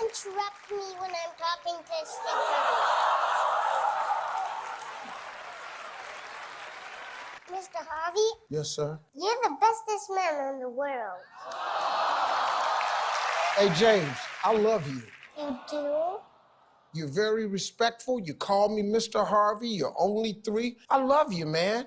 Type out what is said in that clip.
interrupt me when I'm talking to Steve Harvey. Mr. Harvey, Yes, sir. you're the bestest man in the world. Hey, James, I love you. You do? You're very respectful. You call me Mr. Harvey. You're only three. I love you, man.